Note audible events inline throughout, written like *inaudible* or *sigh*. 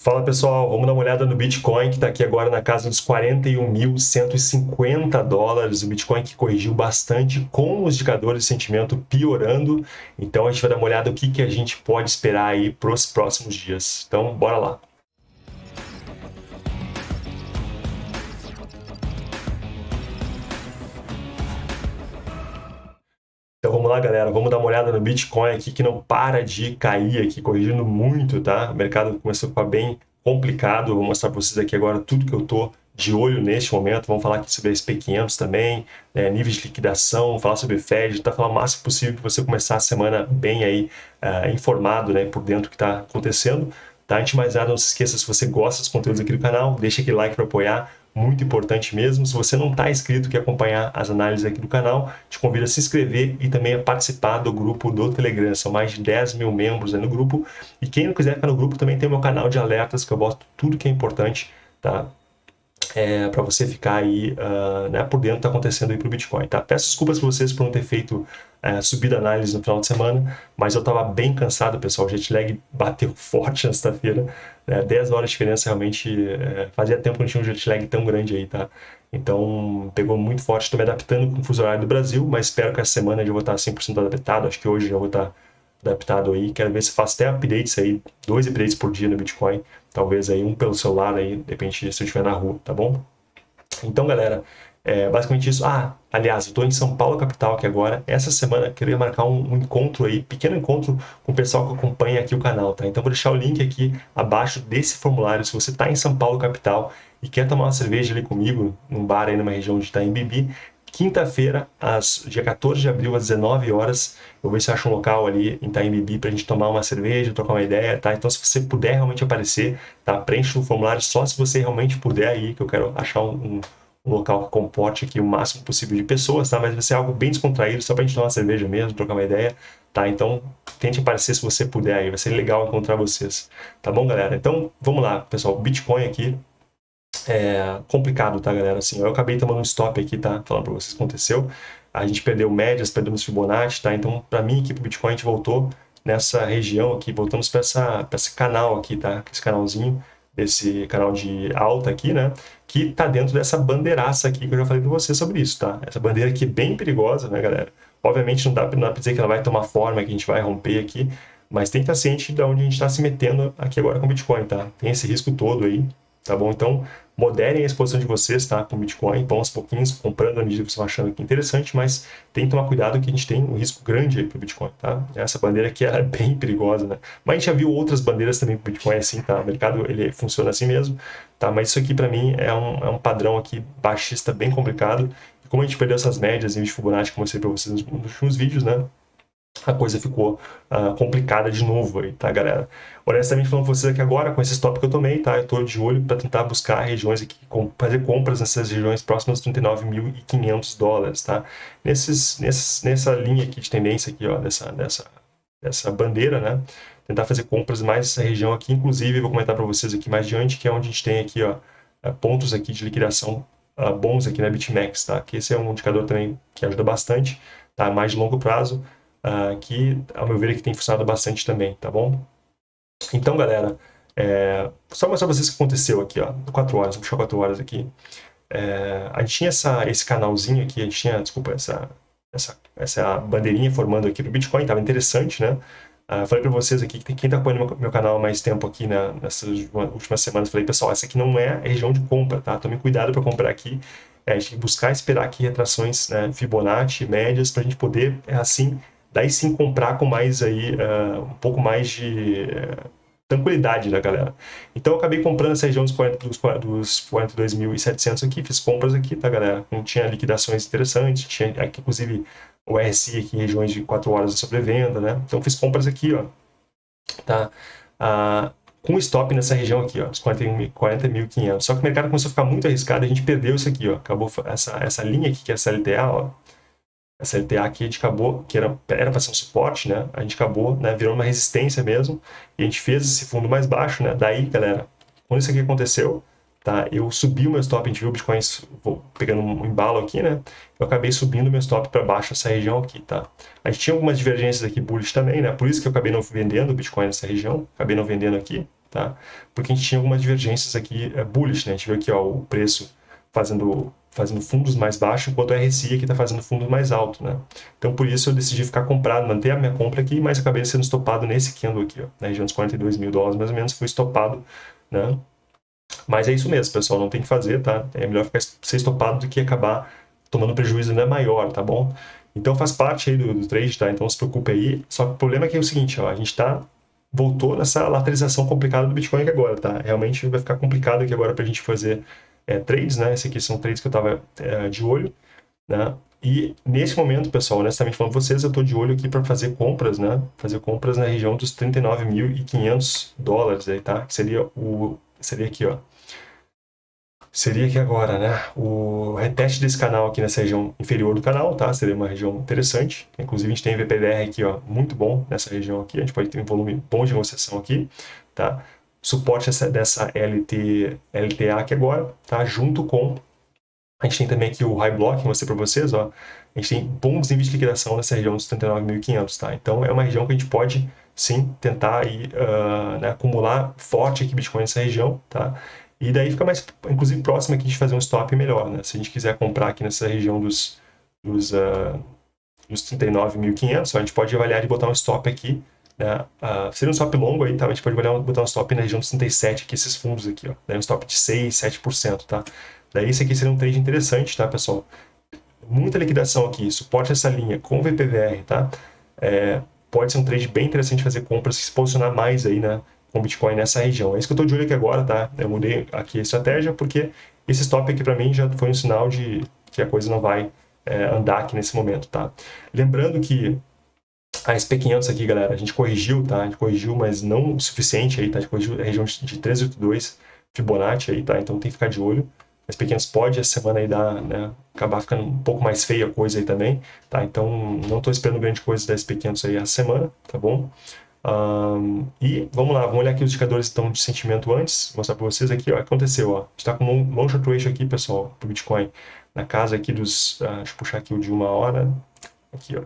Fala pessoal, vamos dar uma olhada no Bitcoin que está aqui agora na casa dos 41.150 dólares. O Bitcoin que corrigiu bastante com os indicadores de sentimento piorando. Então a gente vai dar uma olhada no que, que a gente pode esperar aí para os próximos dias. Então bora lá. Então vamos lá, galera, vamos dar uma olhada no Bitcoin aqui que não para de cair aqui, corrigindo muito, tá? O mercado começou a ficar bem complicado, vou mostrar para vocês aqui agora tudo que eu tô de olho neste momento, vamos falar aqui sobre SP500 também, né, níveis de liquidação, falar sobre Fed, tá falar o máximo possível para você começar a semana bem aí uh, informado, né, por dentro do que está acontecendo. Tá? Antes de mais nada, não se esqueça, se você gosta dos conteúdos aqui do canal, deixa aquele like para apoiar, muito importante mesmo. Se você não está inscrito, quer acompanhar as análises aqui do canal, te convido a se inscrever e também a participar do grupo do Telegram. São mais de 10 mil membros no grupo. E quem não quiser ficar no grupo, também tem o meu canal de alertas, que eu boto tudo que é importante, tá? É, para você ficar aí uh, né, por dentro do que está acontecendo aí para o Bitcoin. Tá? Peço desculpas para vocês por não ter feito uh, subida análise no final de semana, mas eu estava bem cansado, pessoal. O jet lag bateu *laughs* forte na sexta-feira. Né? 10 horas de diferença realmente uh, fazia tempo que não tinha um jet lag tão grande aí, tá? Então pegou muito forte. Estou me adaptando com o fuso horário do Brasil, mas espero que essa semana eu vou estar 100% adaptado. Acho que hoje já vou estar adaptado aí. Quero ver se faço até updates aí, dois updates por dia no Bitcoin. Talvez aí um pelo celular aí, de repente, se eu estiver na rua, tá bom? Então, galera, é basicamente isso. Ah, aliás, eu estou em São Paulo, capital, aqui agora. Essa semana queria marcar um, um, encontro aí, pequeno encontro com o pessoal que acompanha aqui o canal, tá? Então vou deixar o link aqui abaixo desse formulário. Se você está em São Paulo, capital, e quer tomar uma cerveja ali comigo, num bar aí numa região de Itaim quinta-feira, dia 14 de abril, às 19 horas, eu vou ver se acho um local ali em Itaim Bibi para a gente tomar uma cerveja, trocar uma ideia, tá? Então, se você puder realmente aparecer, tá? Preencha o formulário só se você realmente puder aí, que eu quero achar um, um local que comporte aqui o máximo possível de pessoas, tá? Mas vai ser algo bem descontraído, só para a gente tomar uma cerveja mesmo, trocar uma ideia, tá? Então, tente aparecer se você puder aí, vai ser legal encontrar vocês, tá bom, galera? Então, vamos lá, pessoal, Bitcoin aqui, é complicado, tá, galera? Assim, eu acabei tomando um stop aqui, tá? Falando para vocês o que aconteceu. A gente perdeu médias, perdemos Fibonacci, tá? Então, para mim, aqui pro Bitcoin, a gente voltou nessa região aqui, voltamos para esse canal aqui, tá? Esse canalzinho, desse canal de alta aqui, né? Que tá dentro dessa bandeiraça aqui que eu já falei para vocês sobre isso, tá? Essa bandeira aqui é bem perigosa, né, galera? Obviamente não dá, não dá para dizer que ela vai tomar forma, que a gente vai romper aqui, mas tem que estar ciente de onde a gente está se metendo aqui agora com o Bitcoin, tá? Tem esse risco todo aí, tá bom? Então, moderem a exposição de vocês, tá? Com Bitcoin, vão aos pouquinhos, comprando a medida que vocês achando que é interessante, mas tem que tomar cuidado que a gente tem um risco grande aí para o Bitcoin, tá? Essa bandeira aqui *laughs* é bem perigosa, né? Mas a gente já viu outras bandeiras também para o Bitcoin assim, tá? O mercado, ele funciona assim mesmo, tá? Mas isso aqui, para mim, é um, é um padrão aqui baixista bem complicado. E como a gente perdeu essas médias em Fibonacci, como eu mostrei para vocês nos últimos vídeos, né? A coisa ficou uh, complicada de novo aí, tá, galera? Honestamente falando com vocês aqui agora, com esse stop que eu tomei, tá? Eu tô de olho para tentar buscar regiões aqui, com, fazer compras nessas regiões próximas dos 39.500 dólares, tá? Nesses, nesses, nessa linha aqui de tendência aqui, ó, dessa, dessa, dessa bandeira, né? Tentar fazer compras mais nessa região aqui, inclusive, vou comentar para vocês aqui mais adiante, que é onde a gente tem aqui, ó, é, pontos aqui de liquidação uh, bons aqui na BitMEX, tá? Que esse é um indicador também que ajuda bastante, tá? Mais de longo prazo, uh, que, ao meu ver, aqui tem funcionado bastante também, tá bom? Então, galera, é, só mostrar pra vocês o que aconteceu aqui, ó, 4 horas, vou puxar 4 horas aqui. É, a gente tinha essa, esse canalzinho aqui, a gente tinha, desculpa, essa, essa, essa bandeirinha formando aqui do Bitcoin, tava interessante, né? Uh, falei para vocês aqui, que quem está acompanhando meu, canal há mais tempo aqui né, nessas últimas semanas, falei, pessoal, essa aqui não é a região de compra, tá? Tome cuidado para comprar aqui. É, a gente tem que buscar esperar aqui retrações né, Fibonacci, médias, para a gente poder, é assim, daí sim comprar com mais aí, uh, um pouco mais de uh, tranquilidade, né, galera? Então eu acabei comprando essa região dos, 40, dos, dos 42.700 aqui, fiz compras aqui, tá, galera? Não tinha liquidações interessantes, tinha aqui, inclusive o RSI aqui em regiões de 4 horas de sobrevenda, né? Então fiz compras aqui, ó, tá? Uh, com stop nessa região aqui, ó, os 40.500. 40 Só que o mercado começou a ficar muito arriscado, a gente perdeu isso aqui, ó, acabou essa, essa linha aqui, que é essa LTA, ó, essa LTA aqui a gente acabou, que era para ser um suporte, né? A gente acabou, né, virou uma resistência mesmo, e a gente fez esse fundo mais baixo, né? Daí, galera, quando isso aqui aconteceu, tá? Eu subi o meu stop, a gente viu o Bitcoin vou pegando um embalo aqui, né? Eu acabei subindo o meu stop para baixo essa região aqui, tá? A gente tinha algumas divergências aqui bullish também, né? Por isso que eu acabei não vendendo o Bitcoin nessa região, acabei não vendendo aqui, tá? Porque a gente tinha algumas divergências aqui é, bullish, né? A gente viu aqui ó, o preço fazendo, fazendo fundos mais baixos, enquanto o RSI aqui está fazendo fundos mais altos, né? Então, por isso eu decidi ficar comprado, manter a minha compra aqui, mas acabei sendo estopado nesse candle aqui, ó, na região dos 42 mil dólares, mais ou menos, foi estopado, né? Mas é isso mesmo, pessoal, não tem que fazer, tá? É melhor ficar, ser estopado do que acabar tomando prejuízo ainda maior, tá bom? Então faz parte aí do, do trade, tá? Então não se preocupe aí. Só que o problema é que é o seguinte, ó, a gente tá voltou nessa lateralização complicada do Bitcoin agora, tá? Realmente vai ficar complicado aqui agora para a gente fazer é, trades, né? Esses aqui são trades que eu estava é, de olho, né? E nesse momento, pessoal, honestamente falando com vocês, eu estou de olho aqui para fazer compras, né? Fazer compras na região dos 39.500 dólares aí, tá? Que seria o seria aqui, ó seria aqui agora, né, o reteste desse canal aqui nessa região inferior do canal, tá? Seria uma região interessante. Inclusive a gente tem VPDR aqui, ó, muito bom nessa região aqui. A gente pode ter um volume bom de negociação aqui, tá? Suporte essa, dessa LT, LTA aqui agora, tá? Junto com a gente tem também aqui o High Block, mostrei para vocês, ó. A gente tem bons níveis de liquidação nessa região dos 79.500, tá? Então é uma região que a gente pode sim tentar aí, uh, né, acumular forte aqui Bitcoin nessa região, tá? E daí fica mais, inclusive, próximo aqui de fazer um stop melhor, né? Se a gente quiser comprar aqui nessa região dos, dos, uh, dos 39.500, a gente pode avaliar e botar um stop aqui, né? Uh, seria um stop longo aí, tá? A gente pode botar um stop na região dos 37, aqui, esses fundos aqui, ó. Daí um stop de 6, 7%, tá? Daí esse aqui seria um trade interessante, tá, pessoal? Muita liquidação aqui, suporte essa linha com VPVR, tá? É, pode ser um trade bem interessante fazer compras, se posicionar mais aí, né? com Bitcoin nessa região. É isso que eu estou de olho aqui agora, tá? Eu mudei aqui a estratégia porque esse stop aqui para mim já foi um sinal de que a coisa não vai é, andar aqui nesse momento, tá? Lembrando que a SP500 aqui, galera, a gente corrigiu, tá? A gente corrigiu, mas não o suficiente aí, tá? A gente corrigiu a região de 382 Fibonacci aí, tá? Então tem que ficar de olho. A SP500 pode essa semana aí dar, né? Acabar ficando um pouco mais feia a coisa aí também, tá? Então não estou esperando grande coisa da SP500 aí essa semana, tá bom? Um, e vamos lá, vamos olhar aqui os indicadores então, de sentimento antes, mostrar para vocês aqui, ó, aconteceu, ó, a gente está com um long short ratio aqui, pessoal, para o Bitcoin, na casa aqui dos, uh, deixa eu puxar aqui o de uma hora, aqui, ó,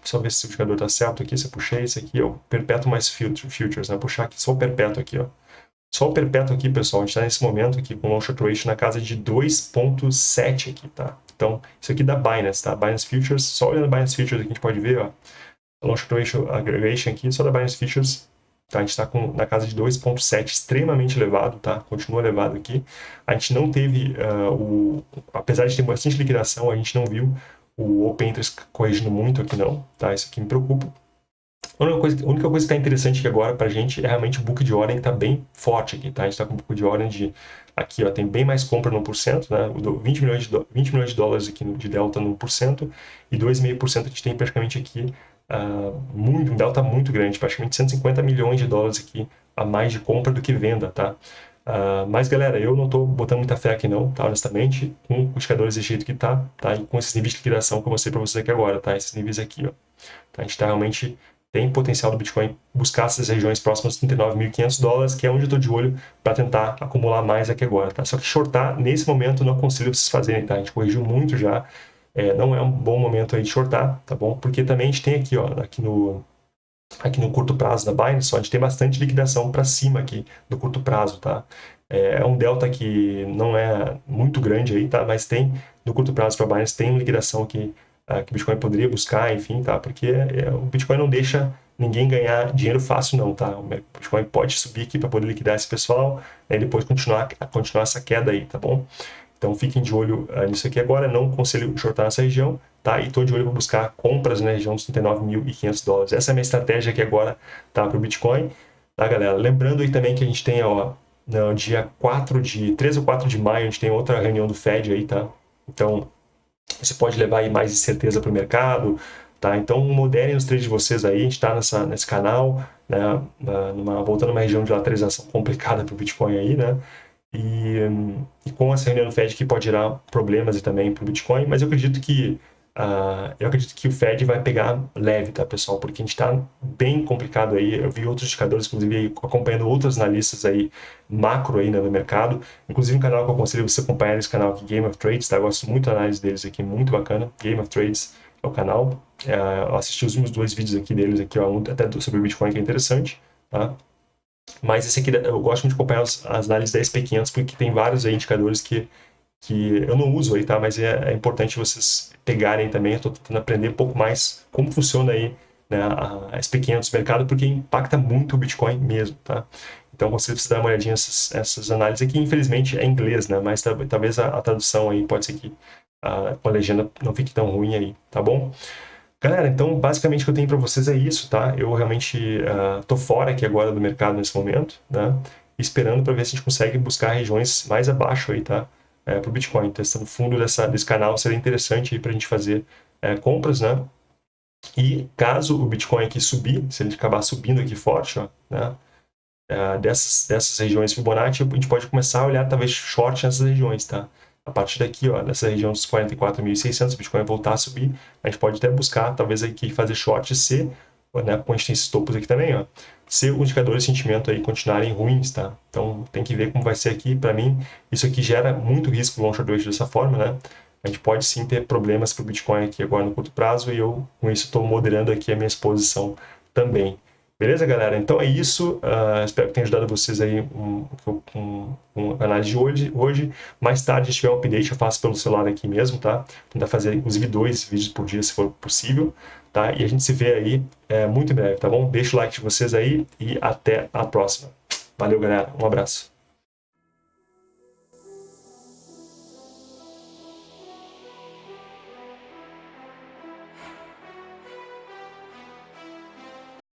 deixa eu ver se o indicador está certo aqui, se eu puxei esse aqui, ó, perpétuo mais futures, né, puxar aqui só o perpétuo aqui, ó, só o perpétuo aqui, pessoal, a gente está nesse momento aqui com long short ratio na casa de 2.7 aqui, tá, então, isso aqui da Binance, tá, Binance Futures, só olhando Binance Futures aqui a gente pode ver, ó, long ratio aggregation aqui, só da Binance Futures, tá? a gente está na casa de 2.7, extremamente elevado, tá? continua elevado aqui. A gente não teve, uh, o, apesar de ter bastante liquidação, a gente não viu o Open Interest corrigindo muito aqui não, tá? isso aqui me preocupa. A única coisa, a única coisa que está interessante aqui agora para a gente é realmente o book de ordem que está bem forte aqui, tá? A gente está com um book de ordem de, aqui ó, tem bem mais compra no 1%, né? 20 milhões de, 20 milhões de dólares aqui de delta no 1%, e 2,5% a gente tem praticamente aqui uh, muito, um delta muito grande, praticamente 150 milhões de dólares aqui a mais de compra do que venda, tá? Uh, mas galera, eu não estou botando muita fé aqui não, tá? Honestamente, com os indicadores desse jeito que tá, tá? E com esses níveis de liquidação que eu mostrei para vocês aqui agora, tá? Esses níveis aqui, ó. Tá? A gente tá realmente tem potencial do Bitcoin buscar essas regiões próximas de 39.500 dólares, que é onde eu estou de olho para tentar acumular mais aqui agora, tá? Só que shortar, nesse momento, não aconselho vocês fazerem, tá? A gente corrigiu muito já, é, não é um bom momento aí de shortar, tá bom? Porque também a gente tem aqui, ó, aqui no, aqui no curto prazo da Binance, a gente tem bastante liquidação para cima aqui no curto prazo, tá? É, é um delta que não é muito grande aí, tá? Mas tem, no curto prazo para Binance, tem liquidação aqui uh, que o Bitcoin poderia buscar, enfim, tá? Porque é, o Bitcoin não deixa ninguém ganhar dinheiro fácil não, tá? O Bitcoin pode subir aqui para poder liquidar esse pessoal né, e depois continuar, continuar essa queda aí, tá bom? Então fiquem de olho uh, nisso aqui agora, não conselho shortar nessa região, tá? E estou de olho para buscar compras na região dos 39.500 dólares. Essa é a minha estratégia aqui agora, tá? Para o Bitcoin, tá, galera? Lembrando aí também que a gente tem, ó, no dia 4 de, 3 ou 4 de maio, a gente tem outra reunião do Fed aí, tá? Então, você pode levar aí mais incerteza para o mercado, tá? Então, moderem os trades de vocês aí, a gente está nesse canal, né? Numa, voltando uma região de lateralização complicada para o Bitcoin aí, né? E, e, com essa reunião do Fed que pode gerar problemas também para o Bitcoin, mas eu acredito que uh, eu acredito que o Fed vai pegar leve, tá, pessoal? Porque a gente está bem complicado aí. Eu vi outros indicadores, inclusive acompanhando outros analistas aí macro aí né, no mercado. Inclusive um canal que eu aconselho você acompanhar esse canal aqui, Game of Trades, tá? Eu gosto muito da análise deles aqui, muito bacana. Game of Trades é o canal. Uh, eu assisti os últimos dois vídeos aqui deles aqui, ó, um até sobre o Bitcoin que é interessante, tá? Mas esse aqui, eu gosto muito de acompanhar as, análises da SP500 porque tem vários aí indicadores que, que eu não uso aí, tá? Mas é, é importante vocês pegarem também. Eu estou tentando aprender um pouco mais como funciona aí né, a SP500 mercado, porque impacta muito o Bitcoin mesmo, tá? Então você precisa dar uma olhadinha nessas, essas análises aqui. Infelizmente é em inglês, né? Mas talvez a, a tradução aí pode ser que a, a legenda não fique tão ruim aí, tá bom? Galera, então basicamente o que eu tenho para vocês é isso, tá? Eu realmente uh, tô fora aqui agora do mercado nesse momento, né? Esperando para ver se a gente consegue buscar regiões mais abaixo aí, tá? É, para o Bitcoin. Então, no fundo dessa, desse canal seria interessante para a gente fazer é, compras, né? E caso o Bitcoin aqui subir, se ele acabar subindo aqui forte, ó, né? É, dessas, dessas regiões Fibonacci, a gente pode começar a olhar talvez short nessas regiões, tá? A partir daqui, ó, nessa região dos 44.600, o Bitcoin voltar a subir, a gente pode até buscar, talvez aqui, fazer short se, né, como a gente tem esses topos aqui também, ó, se os indicadores de sentimento aí continuarem ruins, tá? Então, tem que ver como vai ser aqui. Para mim, isso aqui gera muito risco long short dessa forma, né? A gente pode sim ter problemas para o Bitcoin aqui agora no curto prazo e eu, com isso, estou moderando aqui a minha exposição também. Beleza, galera? Então é isso. Uh, espero que tenha ajudado vocês aí um, um, um, análise de hoje, hoje. Mais tarde, se tiver um update, eu faço pelo celular aqui mesmo, tá? Tentar fazer, inclusive, dois vídeos por dia, se for possível, tá? E a gente se vê aí é, muito em breve, tá bom? Deixa o like de vocês aí e até a próxima. Valeu, galera. Um abraço.